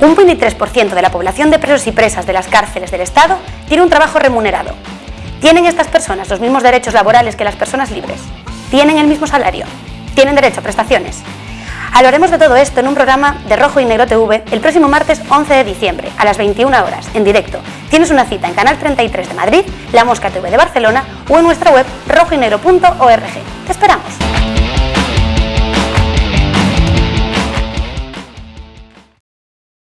Un 23% de la población de presos y presas de las cárceles del Estado tiene un trabajo remunerado. ¿Tienen estas personas los mismos derechos laborales que las personas libres? ¿Tienen el mismo salario? ¿Tienen derecho a prestaciones? Hablaremos de todo esto en un programa de Rojo y Negro TV el próximo martes 11 de diciembre a las 21 horas, en directo. Tienes una cita en Canal 33 de Madrid, La Mosca TV de Barcelona o en nuestra web rojoynegro.org. ¡Te esperamos!